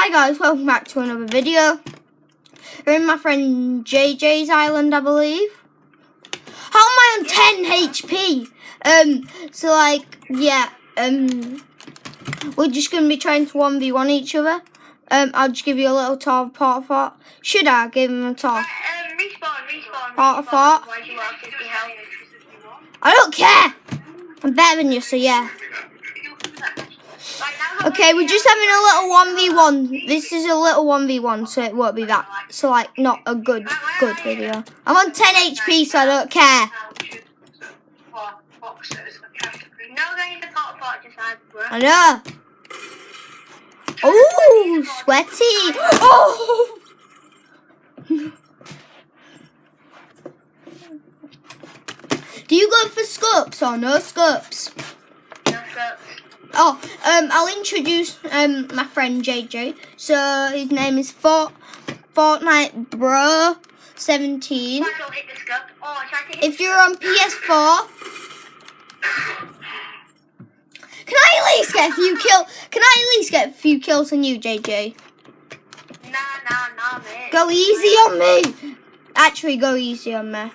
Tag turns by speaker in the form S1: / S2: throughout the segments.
S1: Hi guys, welcome back to another video. We're in my friend JJ's island, I believe. How am I on 10 HP? Um, so like, yeah, um, we're just going to be trying to 1v1 each other. Um, I'll just give you a little tour of part fort. Should I give him a tour?
S2: Um, respawn, respawn,
S1: Part
S2: respawn.
S1: fort.
S2: Why do you want 50 health?
S1: I don't care! I'm better than you, so yeah. Okay, we're just having a little 1v1. This is a little 1v1, so it won't be that. So, like, not a good, good video. I'm on 10 HP, so I don't care. I know. Oh, sweaty. Oh. Do you go for scopes or no scopes?
S2: No scopes.
S1: Oh, um, I'll introduce um my friend JJ. So his name is Fort Fortnite Bro Seventeen. If you're on PS4, can I at least get a few kill? Can I at least get a few kills on you, JJ?
S2: Nah, nah, nah.
S1: Go easy on me. Actually, go easy on me.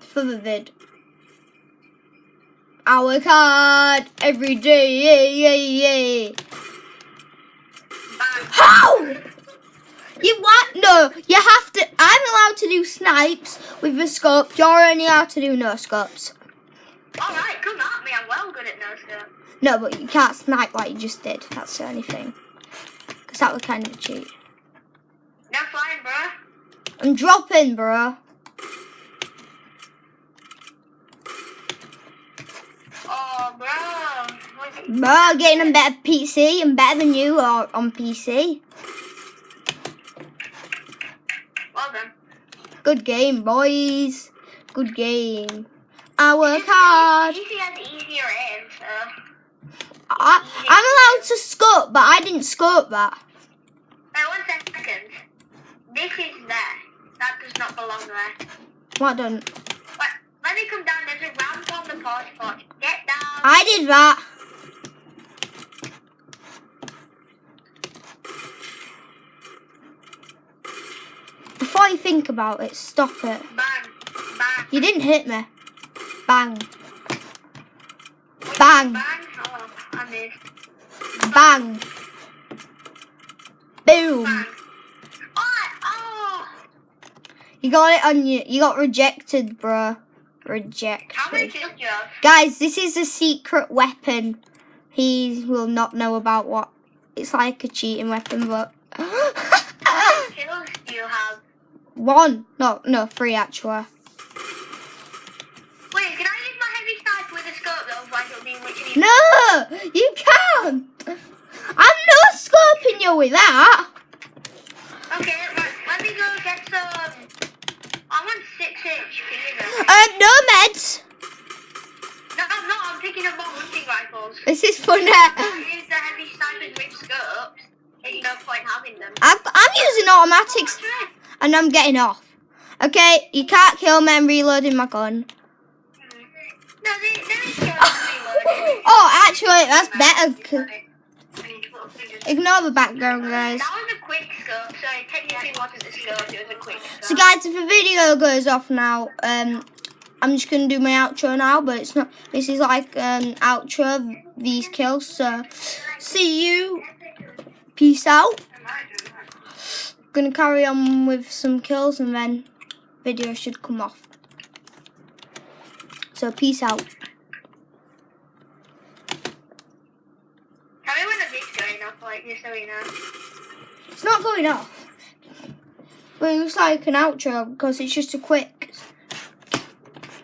S1: For the vid. I work hard every day. Yeah, yeah, yeah. How? You what? No, you have to. I'm allowed to do snipes with the scope. You're only allowed to do no scopes.
S2: Alright, come at me. I'm well good at no scope.
S1: No, but you can't snipe like you just did. That's the only thing. Because that would kind of cheat.
S2: No flying, bro.
S1: I'm dropping, bro.
S2: Oh, Bro,
S1: getting a better PC. I'm better than you or on PC.
S2: Well done.
S1: Good game, boys. Good game. I work hard.
S2: Easier aim, so.
S1: I, I'm allowed to scope, but I didn't scope that.
S2: Wait, one second. This is there. That does not belong there.
S1: What done?
S2: Wait, let me come down. There's a ramp on the party pot. Get down.
S1: I did that. Before you think about it, stop it.
S2: Bang. Bang.
S1: You didn't hit me. Bang. Bang.
S2: Bang. Oh, I.
S1: Bang. Boom.
S2: Bang. Oh, oh.
S1: You got it on you. You got rejected, bruh.
S2: How
S1: Rejected.
S2: kills do you have?
S1: Guys, this is a secret weapon. He will not know about what. It's like a cheating weapon, but. One. No, no, three actually.
S2: Wait, can I use my heavy sniper with a scope though? Otherwise it'll be literally...
S1: No, you can't. I'm not scoping you with that.
S2: Okay, right, let me go get some... I'm on 6 HP.
S1: Um, no meds.
S2: No, I'm not. I'm picking up more hunting rifles.
S1: This is funny.
S2: Use the heavy snipers with scopes. There's no point having them.
S1: I'm, I'm using automatics and I'm getting off. Okay, you can't kill me. I'm reloading my gun.
S2: No, there, there is scopes reloading.
S1: Oh, actually, that's better. Ignore the background, guys.
S2: That was a quick scope, so it technically wasn't a scope, it was a quick
S1: So, guys, if the video goes off now, um, I'm just gonna do my outro now. But it's not. This is like an outro of these kills. So, see you. Peace out. Gonna carry on with some kills and then video should come off. So, peace out.
S2: Tell me when the vid's going off, like, just so we know.
S1: It's not going off. But it looks like an outro because it's just a quick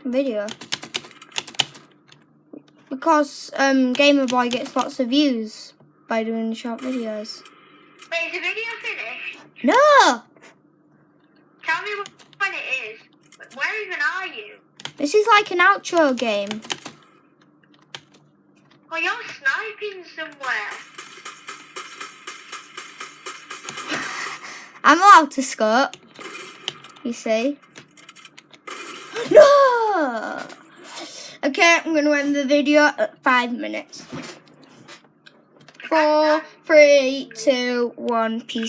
S1: video. Because um, Gamer Boy gets lots of views by doing short videos.
S2: Wait, is the video finished?
S1: No!
S2: Tell me wh- when it is. Where even are you?
S1: This is like an outro game.
S2: Oh, you're sniping somewhere.
S1: I'm allowed to skirt. You see? No! Okay, I'm going to end the video at five minutes. Four, Three, two, one, peace.